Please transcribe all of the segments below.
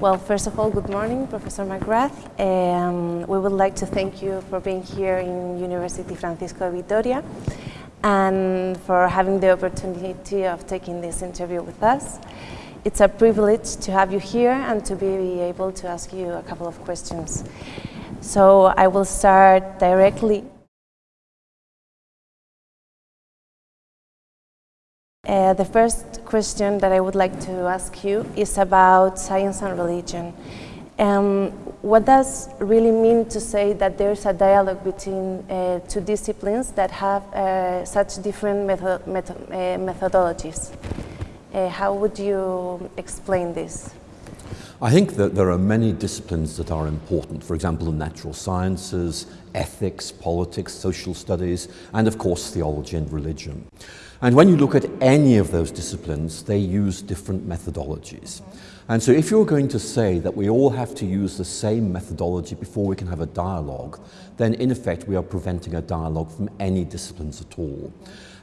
Well, first of all, good morning, Professor McGrath. Um, we would like to thank you for being here in University Francisco de Vitoria and for having the opportunity of taking this interview with us. It's a privilege to have you here and to be able to ask you a couple of questions. So I will start directly. Uh, the first question that I would like to ask you is about science and religion. Um, what does really mean to say that there's a dialogue between uh, two disciplines that have uh, such different uh, methodologies? Uh, how would you explain this? I think that there are many disciplines that are important. For example, the natural sciences, ethics, politics, social studies, and of course theology and religion. And when you look at any of those disciplines, they use different methodologies. And so if you're going to say that we all have to use the same methodology before we can have a dialogue, then in effect we are preventing a dialogue from any disciplines at all.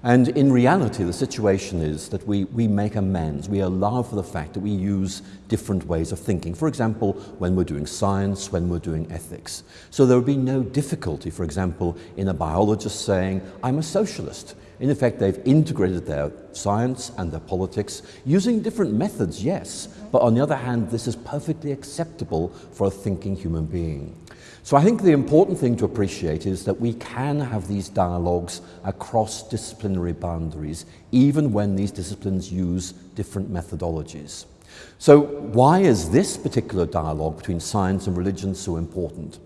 And in reality, the situation is that we, we make amends. We allow for the fact that we use different ways of thinking. For example, when we're doing science, when we're doing ethics. So there would be no difficulty, for example, in a biologist saying, I'm a socialist. In effect, they've integrated their science and their politics using different methods, yes, but on the other hand, this is perfectly acceptable for a thinking human being. So I think the important thing to appreciate is that we can have these dialogues across disciplinary boundaries, even when these disciplines use different methodologies. So why is this particular dialogue between science and religion so important?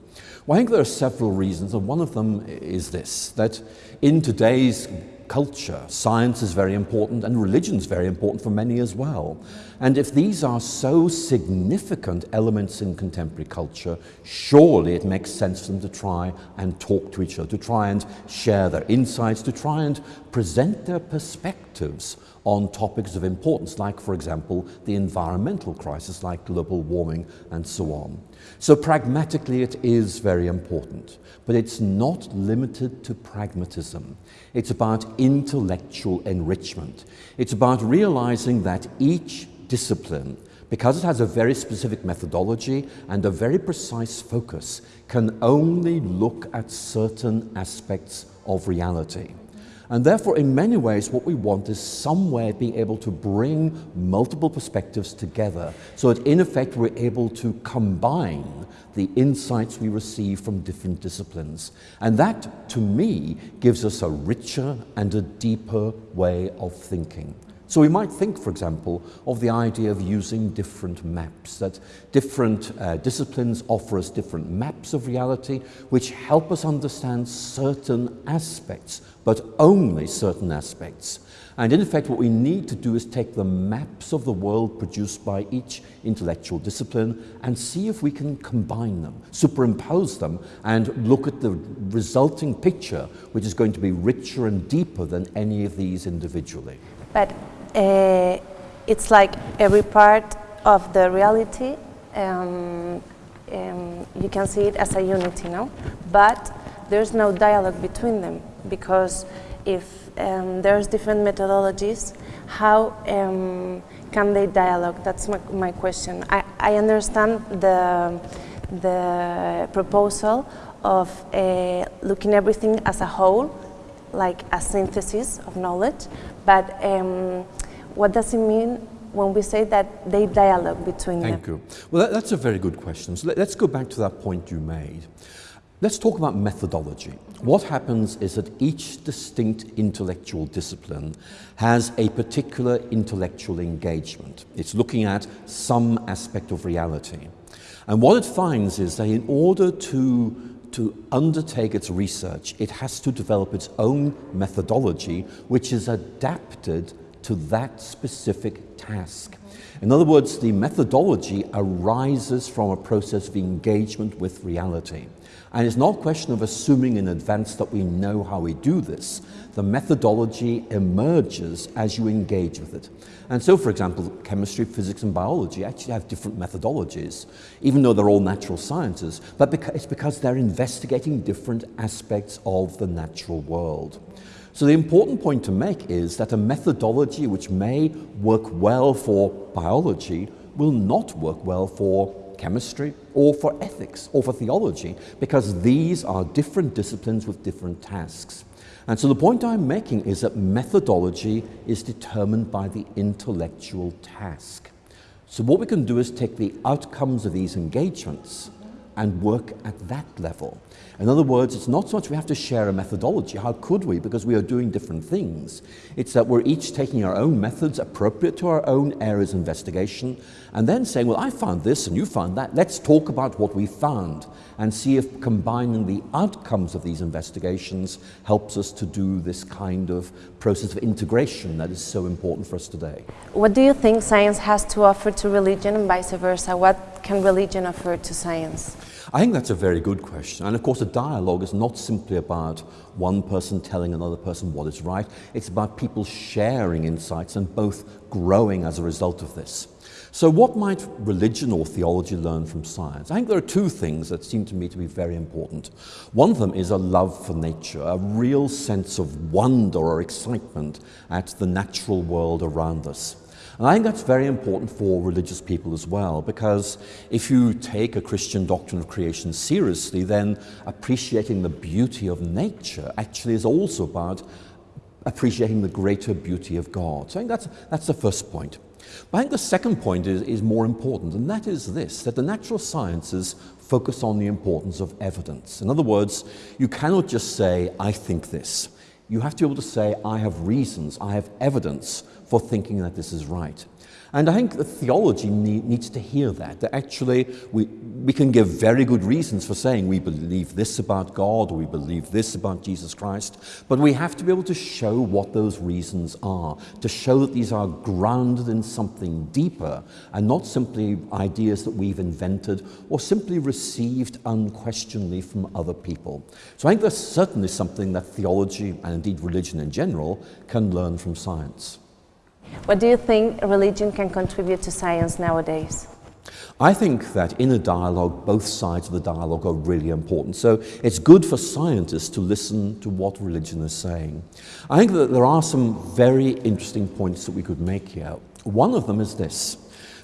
Well, I think there are several reasons, and one of them is this, that in today's culture. Science is very important and religion is very important for many as well. And if these are so significant elements in contemporary culture, surely it makes sense for them to try and talk to each other, to try and share their insights, to try and present their perspectives on topics of importance, like, for example, the environmental crisis, like global warming and so on. So pragmatically, it is very important, but it's not limited to pragmatism. It's about intellectual enrichment. It's about realizing that each discipline, because it has a very specific methodology and a very precise focus, can only look at certain aspects of reality. And therefore, in many ways, what we want is somewhere being able to bring multiple perspectives together so that, in effect, we're able to combine the insights we receive from different disciplines. And that, to me, gives us a richer and a deeper way of thinking. So we might think, for example, of the idea of using different maps, that different uh, disciplines offer us different maps of reality which help us understand certain aspects, but only certain aspects. And in effect, what we need to do is take the maps of the world produced by each intellectual discipline and see if we can combine them, superimpose them, and look at the resulting picture, which is going to be richer and deeper than any of these individually. But uh, it's like every part of the reality, um, um, you can see it as a unity, no? But there's no dialogue between them because if um, there's different methodologies, how um, can they dialogue? That's my, my question. I, I understand the, the proposal of uh, looking everything as a whole, like a synthesis of knowledge, but um, what does it mean when we say that they dialogue between Thank them? Thank you. Well, that, that's a very good question. So let, let's go back to that point you made. Let's talk about methodology. What happens is that each distinct intellectual discipline has a particular intellectual engagement. It's looking at some aspect of reality. And what it finds is that in order to, to undertake its research, it has to develop its own methodology, which is adapted to that specific task. In other words, the methodology arises from a process of engagement with reality. And it's not a question of assuming in advance that we know how we do this. The methodology emerges as you engage with it. And so, for example, chemistry, physics, and biology actually have different methodologies, even though they're all natural sciences, but it's because they're investigating different aspects of the natural world. So the important point to make is that a methodology which may work well for biology will not work well for chemistry or for ethics or for theology because these are different disciplines with different tasks. And so the point I'm making is that methodology is determined by the intellectual task. So what we can do is take the outcomes of these engagements and work at that level. In other words, it's not so much we have to share a methodology. How could we? Because we are doing different things. It's that we're each taking our own methods appropriate to our own areas of investigation and then saying, well, I found this and you found that. Let's talk about what we found and see if combining the outcomes of these investigations helps us to do this kind of process of integration that is so important for us today. What do you think science has to offer to religion and vice versa? What can religion offer to science? I think that's a very good question. And of course, a dialogue is not simply about one person telling another person what is right. It's about people sharing insights and both growing as a result of this. So what might religion or theology learn from science? I think there are two things that seem to me to be very important. One of them is a love for nature, a real sense of wonder or excitement at the natural world around us. And I think that's very important for religious people as well, because if you take a Christian doctrine of creation seriously, then appreciating the beauty of nature actually is also about appreciating the greater beauty of God. So I think that's, that's the first point. But I think the second point is, is more important, and that is this, that the natural sciences focus on the importance of evidence. In other words, you cannot just say, I think this. You have to be able to say, I have reasons, I have evidence for thinking that this is right. And I think the theology need, needs to hear that, that actually we, we can give very good reasons for saying we believe this about God we believe this about Jesus Christ, but we have to be able to show what those reasons are, to show that these are grounded in something deeper and not simply ideas that we've invented or simply received unquestionably from other people. So I think there's certainly something that theology and indeed religion in general can learn from science. What do you think religion can contribute to science nowadays? I think that in a dialogue, both sides of the dialogue are really important. So it's good for scientists to listen to what religion is saying. I think that there are some very interesting points that we could make here. One of them is this,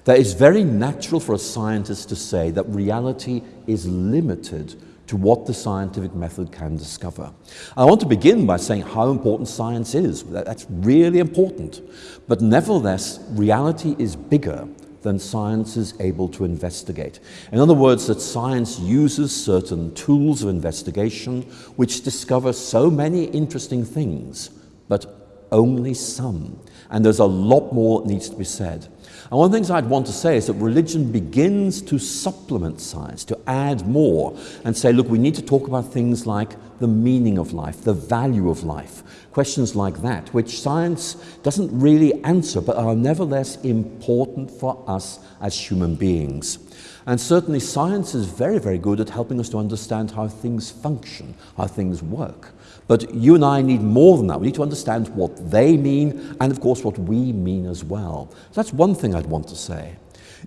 that it's very natural for a scientist to say that reality is limited to what the scientific method can discover. I want to begin by saying how important science is. That's really important. But nevertheless, reality is bigger than science is able to investigate. In other words, that science uses certain tools of investigation which discover so many interesting things, but only some. And there's a lot more that needs to be said. And one of the things I'd want to say is that religion begins to supplement science, to add more, and say, look, we need to talk about things like the meaning of life, the value of life, questions like that, which science doesn't really answer, but are nevertheless important for us as human beings. And certainly science is very, very good at helping us to understand how things function, how things work. But you and I need more than that. We need to understand what they mean and, of course, what we mean as well. So that's one thing I'd want to say.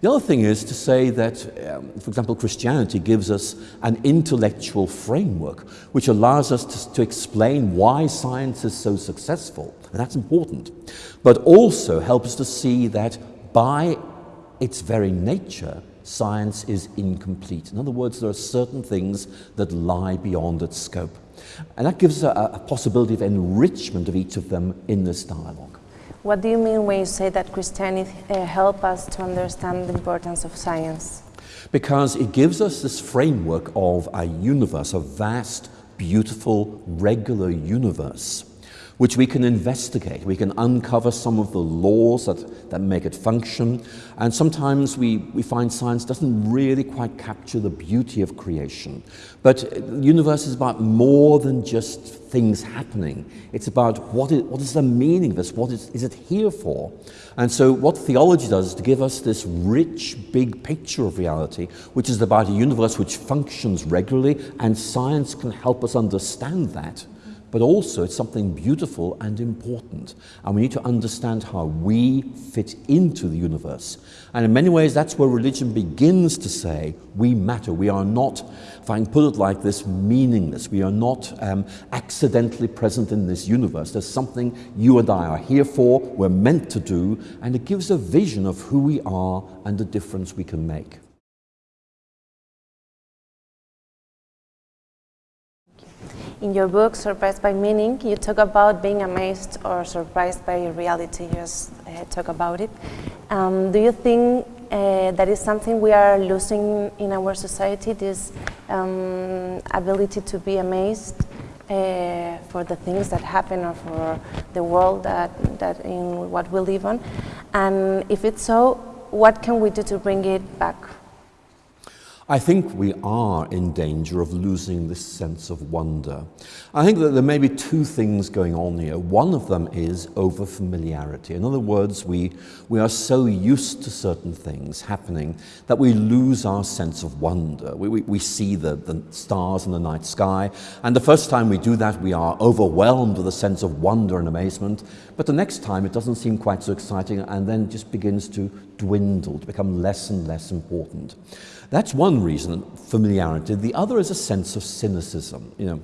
The other thing is to say that, um, for example, Christianity gives us an intellectual framework which allows us to, to explain why science is so successful, and that's important, but also helps us to see that by its very nature, science is incomplete. In other words, there are certain things that lie beyond its scope. And that gives us a, a possibility of enrichment of each of them in this dialogue. What do you mean when you say that Christianity uh, help us to understand the importance of science? Because it gives us this framework of a universe, a vast, beautiful, regular universe which we can investigate. We can uncover some of the laws that, that make it function. And sometimes we, we find science doesn't really quite capture the beauty of creation. But the universe is about more than just things happening. It's about what is, what is the meaning of this? What is, is it here for? And so what theology does is to give us this rich, big picture of reality, which is about a universe which functions regularly, and science can help us understand that but also it's something beautiful and important. And we need to understand how we fit into the universe. And in many ways, that's where religion begins to say, we matter. We are not, if I can put it like this, meaningless. We are not um, accidentally present in this universe. There's something you and I are here for, we're meant to do, and it gives a vision of who we are and the difference we can make. In your book, Surprised by Meaning, you talk about being amazed or surprised by reality. You just uh, talk about it. Um, do you think uh, that is something we are losing in our society, this um, ability to be amazed uh, for the things that happen or for the world that, that in what we live on? And if it's so, what can we do to bring it back? I think we are in danger of losing this sense of wonder. I think that there may be two things going on here. One of them is overfamiliarity. In other words, we, we are so used to certain things happening that we lose our sense of wonder. We, we, we see the, the stars in the night sky, and the first time we do that, we are overwhelmed with a sense of wonder and amazement. But the next time, it doesn't seem quite so exciting, and then just begins to dwindle, to become less and less important. That's one reason, familiarity. The other is a sense of cynicism. You know,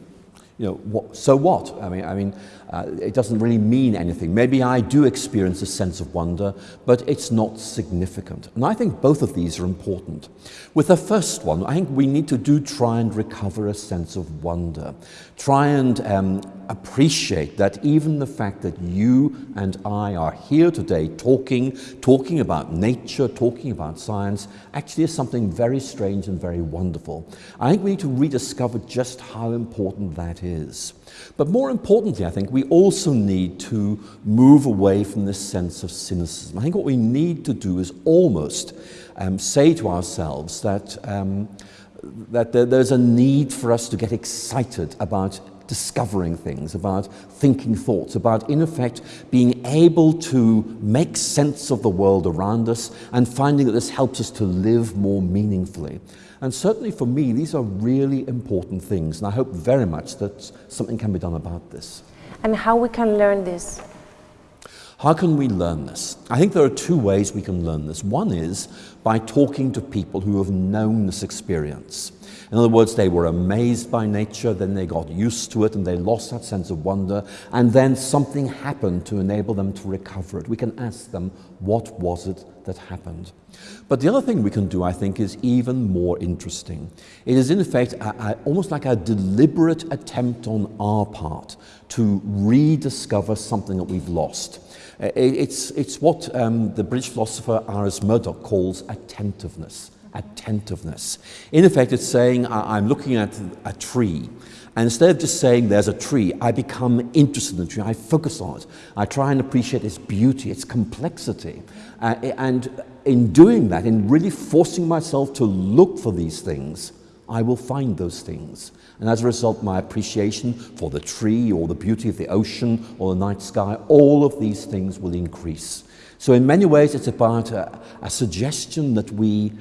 you know, what, so what? I mean, I mean, uh, it doesn't really mean anything. Maybe I do experience a sense of wonder, but it's not significant. And I think both of these are important. With the first one, I think we need to do try and recover a sense of wonder. Try and um, appreciate that even the fact that you and I are here today talking, talking about nature, talking about science, actually is something very strange and very wonderful. I think we need to rediscover just how important that is. But more importantly, I think we also need to move away from this sense of cynicism. I think what we need to do is almost um, say to ourselves that, um, that there, there's a need for us to get excited about discovering things, about thinking thoughts, about, in effect, being able to make sense of the world around us and finding that this helps us to live more meaningfully. And certainly for me, these are really important things, and I hope very much that something can be done about this. And how we can learn this? How can we learn this? I think there are two ways we can learn this. One is by talking to people who have known this experience. In other words, they were amazed by nature, then they got used to it and they lost that sense of wonder, and then something happened to enable them to recover it. We can ask them, what was it that happened? But the other thing we can do, I think, is even more interesting. It is, in effect, a, a, almost like a deliberate attempt on our part to rediscover something that we've lost. It's, it's what um, the British philosopher Iris Murdoch calls attentiveness attentiveness. In effect, it's saying I'm looking at a tree, and instead of just saying there's a tree, I become interested in the tree. I focus on it. I try and appreciate its beauty, its complexity. Uh, and in doing that, in really forcing myself to look for these things, I will find those things. And as a result, my appreciation for the tree or the beauty of the ocean or the night sky, all of these things will increase. So in many ways, it's about a, a suggestion that we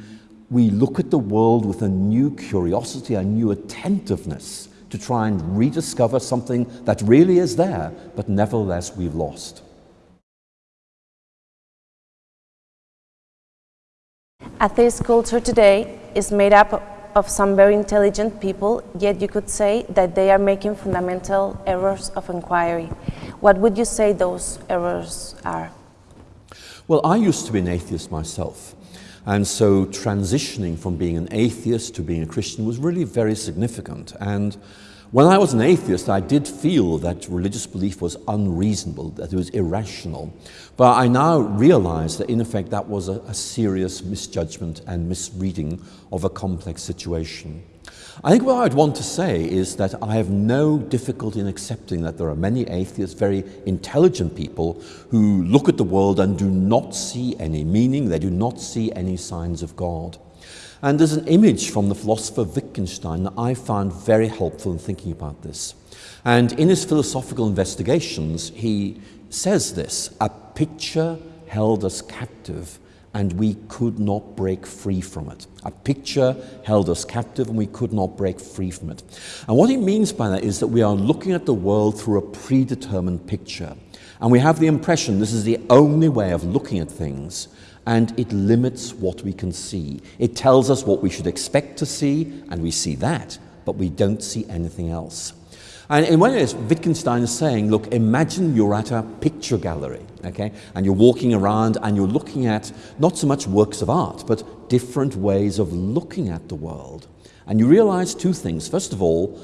we look at the world with a new curiosity, a new attentiveness to try and rediscover something that really is there, but nevertheless we've lost. Atheist culture today is made up of some very intelligent people, yet you could say that they are making fundamental errors of inquiry. What would you say those errors are? Well, I used to be an atheist myself. And so transitioning from being an atheist to being a Christian was really very significant. And when I was an atheist, I did feel that religious belief was unreasonable, that it was irrational. But I now realize that, in effect, that was a, a serious misjudgment and misreading of a complex situation. I think what I'd want to say is that I have no difficulty in accepting that there are many atheists, very intelligent people, who look at the world and do not see any meaning, they do not see any signs of God. And there's an image from the philosopher Wittgenstein that I found very helpful in thinking about this. And in his philosophical investigations, he says this, a picture held us captive and we could not break free from it. A picture held us captive and we could not break free from it. And what he means by that is that we are looking at the world through a predetermined picture. And we have the impression this is the only way of looking at things, and it limits what we can see. It tells us what we should expect to see, and we see that, but we don't see anything else. And in one way, Wittgenstein is saying, look, imagine you're at a picture gallery, okay, and you're walking around and you're looking at not so much works of art, but different ways of looking at the world. And you realize two things. First of all,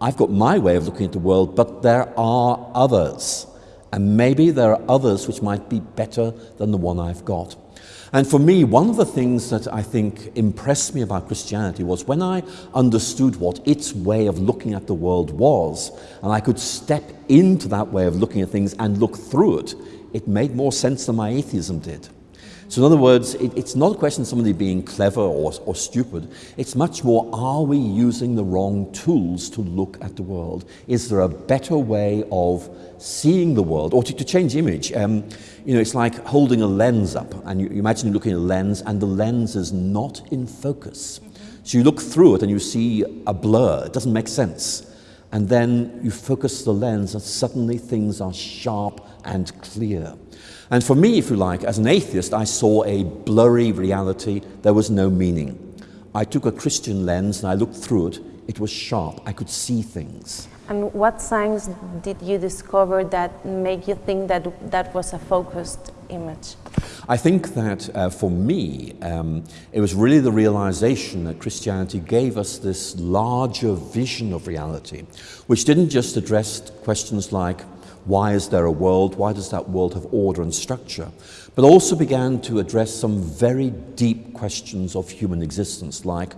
I've got my way of looking at the world, but there are others. And maybe there are others which might be better than the one I've got. And for me, one of the things that I think impressed me about Christianity was when I understood what its way of looking at the world was, and I could step into that way of looking at things and look through it, it made more sense than my atheism did. So in other words, it, it's not a question of somebody being clever or, or stupid. It's much more, are we using the wrong tools to look at the world? Is there a better way of seeing the world? Or to, to change image, um, you know, it's like holding a lens up and you, you imagine you're looking at a lens and the lens is not in focus. So you look through it and you see a blur. It doesn't make sense. And then you focus the lens and suddenly things are sharp and clear. And for me, if you like, as an atheist, I saw a blurry reality. There was no meaning. I took a Christian lens and I looked through it. It was sharp. I could see things. And what signs did you discover that make you think that that was a focused image? I think that uh, for me, um, it was really the realization that Christianity gave us this larger vision of reality, which didn't just address questions like why is there a world? Why does that world have order and structure? But also began to address some very deep questions of human existence, like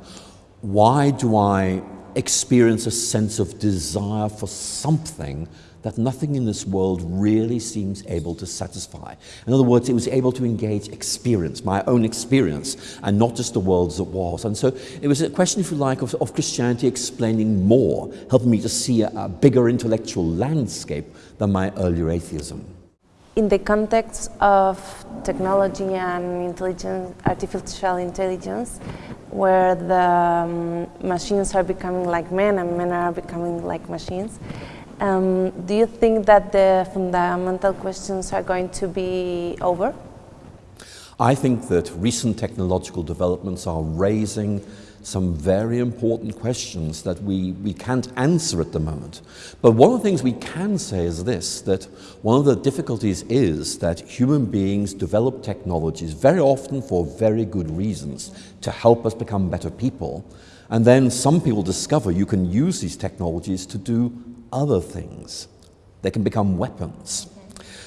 why do I experience a sense of desire for something that nothing in this world really seems able to satisfy. In other words, it was able to engage experience, my own experience, and not just the world as it was. And so it was a question, if you like, of, of Christianity explaining more, helping me to see a, a bigger intellectual landscape than my earlier atheism. In the context of technology and intelligence, artificial intelligence, where the um, machines are becoming like men and men are becoming like machines, um, do you think that the fundamental questions are going to be over? I think that recent technological developments are raising some very important questions that we, we can't answer at the moment. But one of the things we can say is this, that one of the difficulties is that human beings develop technologies very often for very good reasons to help us become better people. And then some people discover you can use these technologies to do other things. They can become weapons.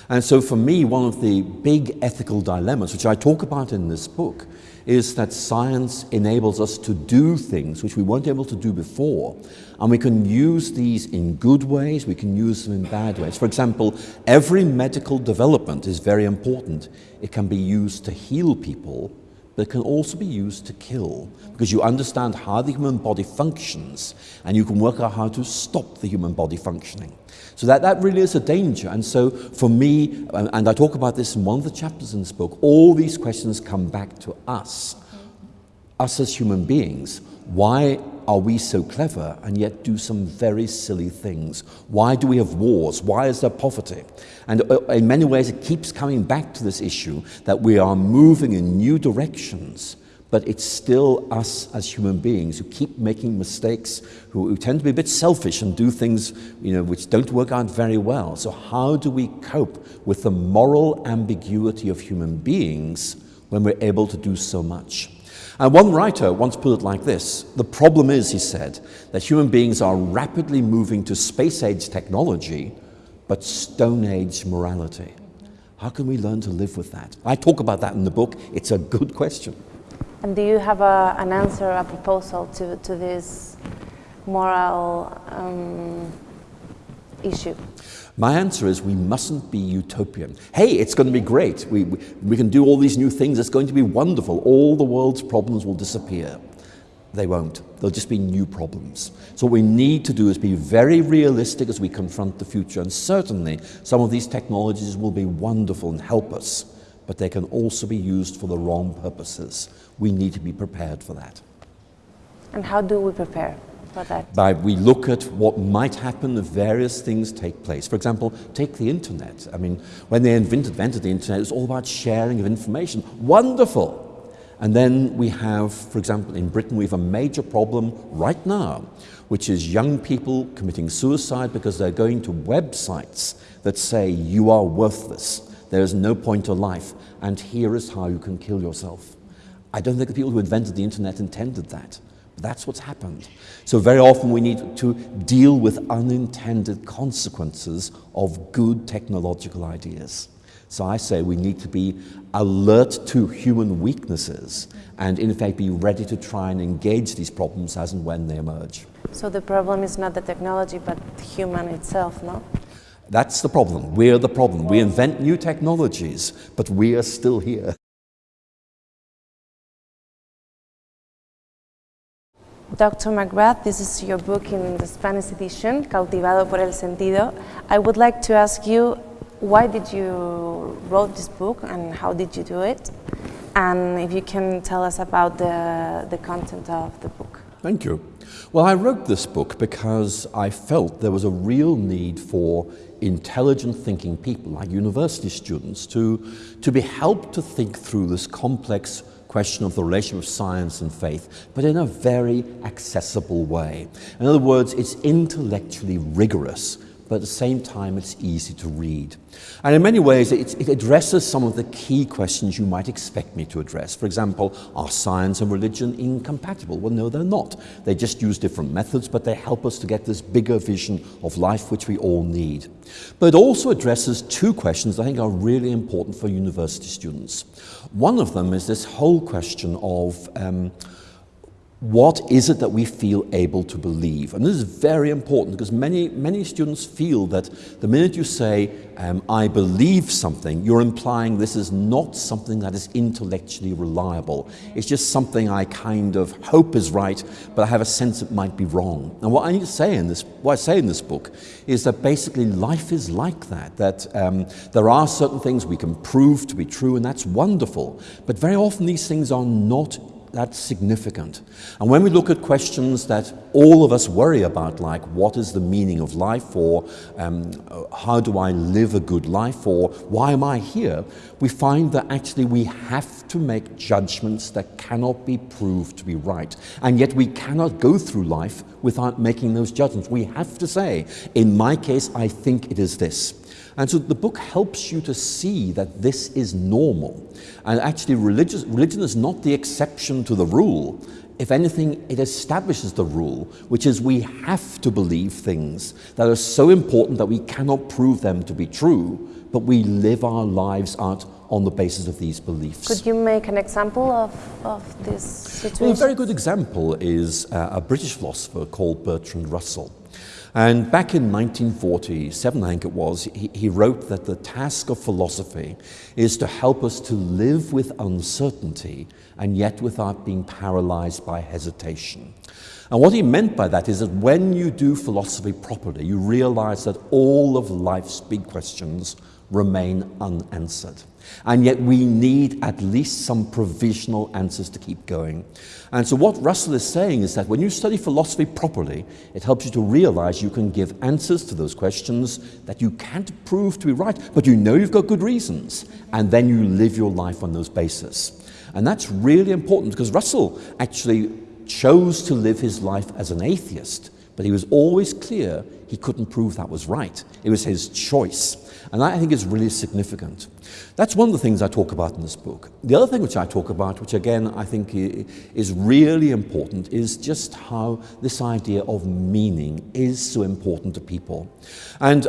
And so for me, one of the big ethical dilemmas, which I talk about in this book, is that science enables us to do things which we weren't able to do before. And we can use these in good ways, we can use them in bad ways. For example, every medical development is very important. It can be used to heal people, but can also be used to kill because you understand how the human body functions and you can work out how to stop the human body functioning. So that, that really is a danger. And so for me, and I talk about this in one of the chapters in this book, all these questions come back to us, us as human beings. Why are we so clever and yet do some very silly things? Why do we have wars? Why is there poverty? And uh, in many ways, it keeps coming back to this issue that we are moving in new directions but it's still us as human beings who keep making mistakes, who, who, tend to be a bit selfish and do things you know, which don't work out very well. So how do we cope with the moral ambiguity of human beings when we're able to do so much? And one writer once put it like this, the problem is, he said, that human beings are rapidly moving to space-age technology, but stone-age morality. How can we learn to live with that? I talk about that in the book. It's a good question. And do you have a, an answer, a proposal to, to this moral um, issue? My answer is we mustn't be utopian. Hey, it's going to be great. We, we, we, can do all these new things. It's going to be wonderful. All the world's problems will disappear. They won't. There'll just be new problems. So what we need to do is be very realistic as we confront the future. And certainly some of these technologies will be wonderful and help us. but they can also be used for the wrong purposes. We need to be prepared for that. And how do we prepare By we look at what might happen if various things take place. For example, take the internet. I mean, when they invented, invented the internet, it was all about sharing of information. Wonderful! And then we have, for example, in Britain, we have a major problem right now, which is young people committing suicide because they're going to websites that say, you are worthless, there is no point to life, and here is how you can kill yourself. I don't think the people who invented the internet intended that. That's what's happened. So very often we need to deal with unintended consequences of good technological ideas. So I say we need to be alert to human weaknesses and in fact be ready to try and engage these problems as and when they emerge. So the problem is not the technology, but human itself, no? That's the problem. We're the problem. We invent new technologies, but we are still here. Dr. McGrath, this is your book in the Spanish edition, Cautivado por el Sentido. I would like to ask you why did you wrote this book and how did you do it? And if you can tell us about the, the content of the book. Thank you. Well, I wrote this book because I felt there was a real need for intelligent thinking people, like university students, to, to be helped to think through this complex question of the relation of science and faith, but in a very accessible way. In other words, it's intellectually rigorous, but at the same time it's easy to read. And in many ways it, it, addresses some of the key questions you might expect me to address. For example, are science and religion incompatible? Well, no, they're not. They just use different methods, but they help us to get this bigger vision of life which we all need. But it also addresses two questions I think are really important for university students. One of them is this whole question of um, what is it that we feel able to believe? And this is very important because many, many students feel that the minute you say, um, I believe something, you're implying this is not something that is intellectually reliable. It's just something I kind of hope is right, but I have a sense it might be wrong. And what I need to say in this, what I say in this book is that basically life is like that, that um, there are certain things we can prove to be true, and that's wonderful. But very often these things are not that's significant. And when we look at questions that all of us worry about, like what is the meaning of life, or um, how do I live a good life, or why am I here, we find that actually we have to make judgments that cannot be proved to be right. And yet we cannot go through life without making those judgments. We have to say, in my case, I think it is this. And so the book helps you to see that this is normal. And actually religious, religion is not the exception to the rule. If anything, it establishes the rule, which is we have to believe things that are so important that we cannot prove them to be true, but we live our lives out on the basis of these beliefs. Could you make an example of, of this situation? Well, a very good example is uh, a British philosopher called Bertrand Russell. And back in 1947, I think it was, he, he, wrote that the task of philosophy is to help us to live with uncertainty and yet without being paralyzed by hesitation. And what he meant by that is that when you do philosophy properly, you realize that all of life's big questions remain unanswered. And yet we need at least some provisional answers to keep going. And so what Russell is saying is that when you study philosophy properly, it helps you to realize you can give answers to those questions that you can't prove to be right, but you know you've got good reasons. And then you live your life on those basis. And that's really important because Russell actually chose to live his life as an atheist, but he was always clear he couldn't prove that was right. It was his choice. And that I think is really significant. That's one of the things I talk about in this book. The other thing which I talk about, which again I think is really important, is just how this idea of meaning is so important to people. And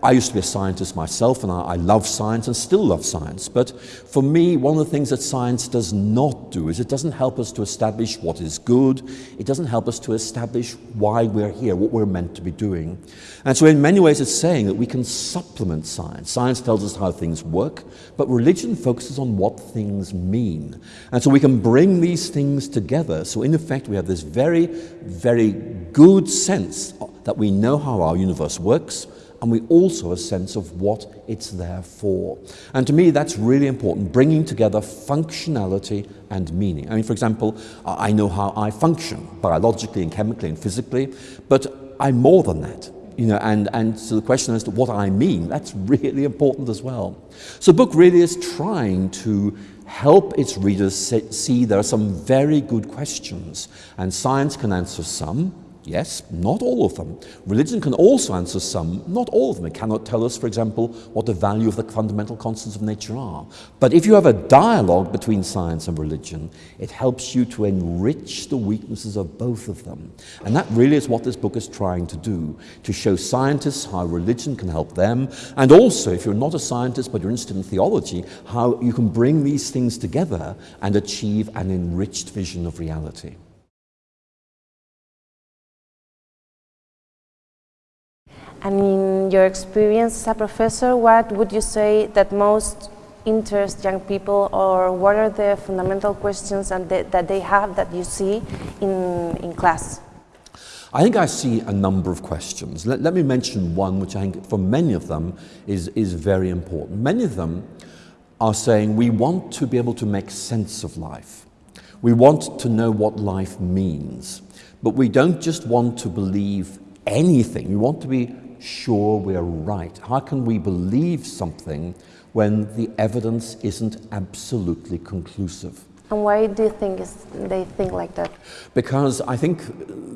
I used to be a scientist myself and I, I, love science and still love science. But for me, one of the things that science does not do is it doesn't help us to establish what is good. It doesn't help us to establish why we're here, what we're meant to be doing. And so in many ways it's saying that we can supplement science. Science tells us how things work, but religion focuses on what things mean. And so we can bring these things together. So in effect, we have this very, very good sense that we know how our universe works, and we also a sense of what it's there for. And to me, that's really important, bringing together functionality and meaning. I mean, for example, I know how I function biologically and chemically and physically, but I'm more than that. You know, and, and so the question as to what I mean, that's really important as well. So the book really is trying to help its readers see there are some very good questions, and science can answer some, Yes, not all of them. Religion can also answer some, not all of them. It cannot tell us, for example, what the value of the fundamental constants of nature are. But if you have a dialogue between science and religion, it helps you to enrich the weaknesses of both of them. And that really is what this book is trying to do, to show scientists how religion can help them, and also, if you're not a scientist but you're interested in theology, how you can bring these things together and achieve an enriched vision of reality. And in your experience as a professor, what would you say that most interests young people or what are the fundamental questions and that they have that you see in, in class? I think I see a number of questions. Let, let, me mention one which I think for many of them is, is very important. Many of them are saying we want to be able to make sense of life. We want to know what life means. But we don't just want to believe anything. We want to be sure we're right? How can we believe something when the evidence isn't absolutely conclusive? And why do you think they think like that? Because I think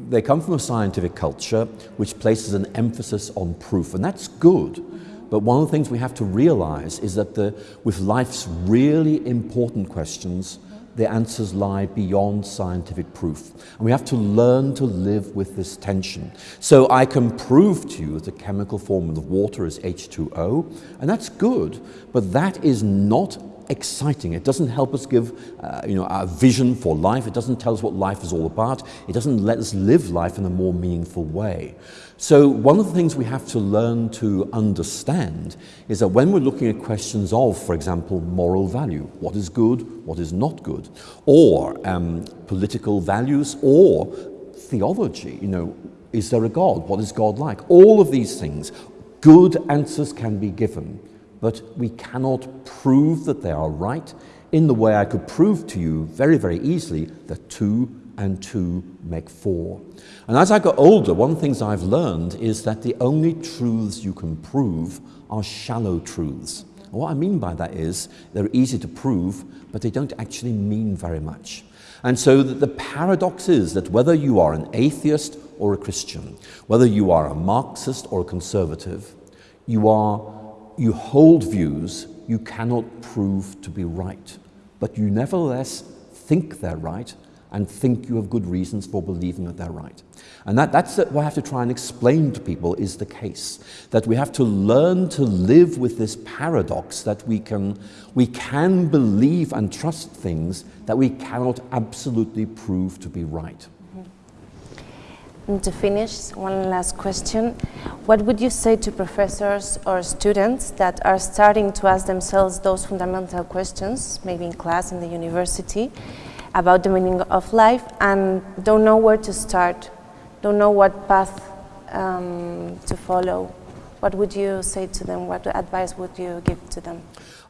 they come from a scientific culture which places an emphasis on proof, and that's good. But one of the things we have to realize is that the, with life's really important questions, the answers lie beyond scientific proof. And we have to learn to live with this tension. So I can prove to you that the chemical formula of water is H2O, and that's good, but that is not exciting. It doesn't help us give uh, you know, a vision for life. It doesn't tell us what life is all about. It doesn't let us live life in a more meaningful way. So one of the things we have to learn to understand is that when we're looking at questions of, for example, moral value, what is good, what is not good, or um, political values, or theology, you know, is there a God? What is God like? All of these things, good answers can be given but we cannot prove that they are right in the way I could prove to you very, very easily that two and two make four. And as I got older, one of the things I've learned is that the only truths you can prove are shallow truths. And what I mean by that is they're easy to prove, but they don't actually mean very much. And so the paradox is that whether you are an atheist or a Christian, whether you are a Marxist or a conservative, you are you hold views you cannot prove to be right, but you nevertheless think they're right and think you have good reasons for believing that they're right. And that, that's what I have to try and explain to people is the case, that we have to learn to live with this paradox that we can, we can believe and trust things that we cannot absolutely prove to be right. Mm-hmm. And to finish, one last question. What would you say to professors or students that are starting to ask themselves those fundamental questions, maybe in class, in the university, about the meaning of life and don't know where to start, don't know what path um, to follow? What would you say to them? What advice would you give to them?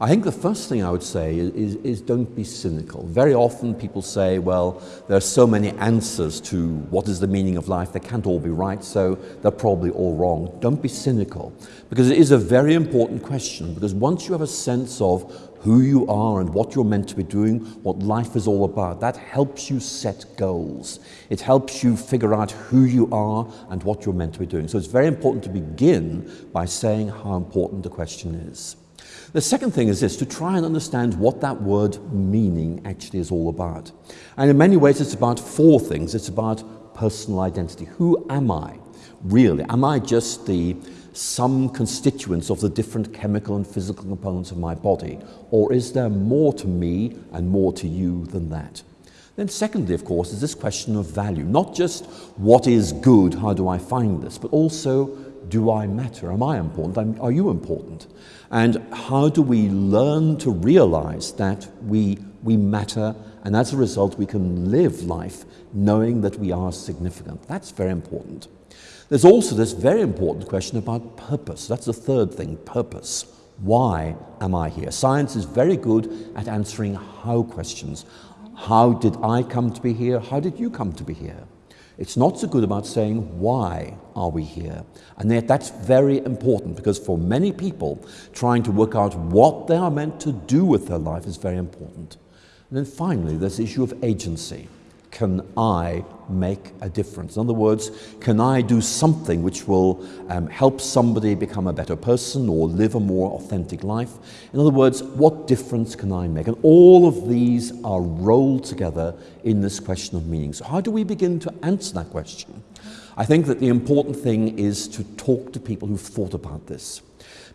I think the first thing I would say is, is, is, don't be cynical. Very often people say, well, there are so many answers to what is the meaning of life, they can't all be right, so they're probably all wrong. Don't be cynical, because it is a very important question, because once you have a sense of who you are and what you're meant to be doing, what life is all about. That helps you set goals. It helps you figure out who you are and what you're meant to be doing. So it's very important to begin by saying how important the question is. The second thing is this, to try and understand what that word meaning actually is all about. And in many ways it's about four things. It's about personal identity. Who am I really? Am I just the sum constituents of the different chemical and physical components of my body? Or is there more to me and more to you than that? Then secondly, of course, is this question of value. Not just what is good, how do I find this, but also do I matter? Am I important? Are you important? And how do we learn to realize that we, we matter and as a result we can live life knowing that we are significant? That's very important. There's also this very important question about purpose. That's the third thing, purpose. Why am I here? Science is very good at answering how questions. How did I come to be here? How did you come to be here? It's not so good about saying, why are we here? And yet that's very important because for many people, trying to work out what they are meant to do with their life is very important. And then finally, this issue of agency can I make a difference? In other words, can I do something which will um, help somebody become a better person or live a more authentic life? In other words, what difference can I make? And all of these are rolled together in this question of meaning. So how do we begin to answer that question? I think that the important thing is to talk to people who've thought about this.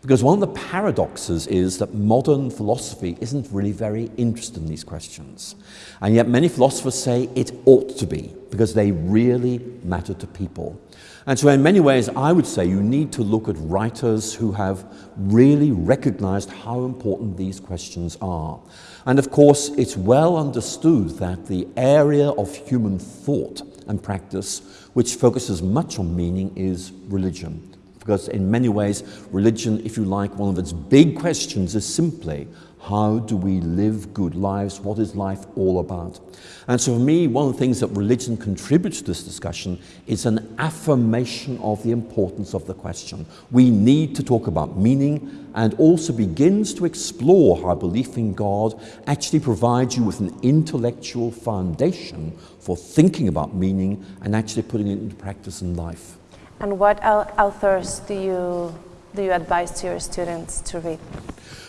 Because one of the paradoxes is that modern philosophy isn't really very interested in these questions. And yet many philosophers say it ought to be, because they really matter to people. And so in many ways, I would say you need to look at writers who have really recognized how important these questions are. And of course, it's well understood that the area of human thought and practice which focuses much on meaning is religion because in many ways, religion, if you like, one of its big questions is simply, how do we live good lives? What is life all about? And so for me, one of the things that religion contributes to this discussion is an affirmation of the importance of the question. We need to talk about meaning and also begins to explore how belief in God actually provides you with an intellectual foundation for thinking about meaning and actually putting it into practice in life. And what authors do you, do you advise to your students to read?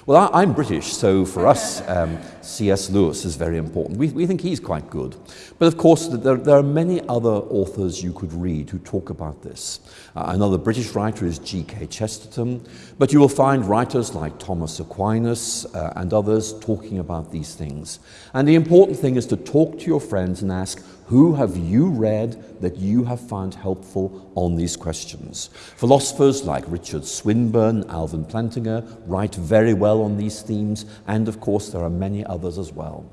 Well, I, am British, so for us, um, C.S. Lewis is very important. We, we think he's quite good. But of course, there, there are many other authors you could read who talk about this. Uh, another British writer is G.K. Chesterton, but you will find writers like Thomas Aquinas uh, and others talking about these things. And the important thing is to talk to your friends and ask, who have you read that you have found helpful on these questions? Philosophers like Richard Swinburne, Alvin Plantinga write very well on these themes, and of course there are many others as well.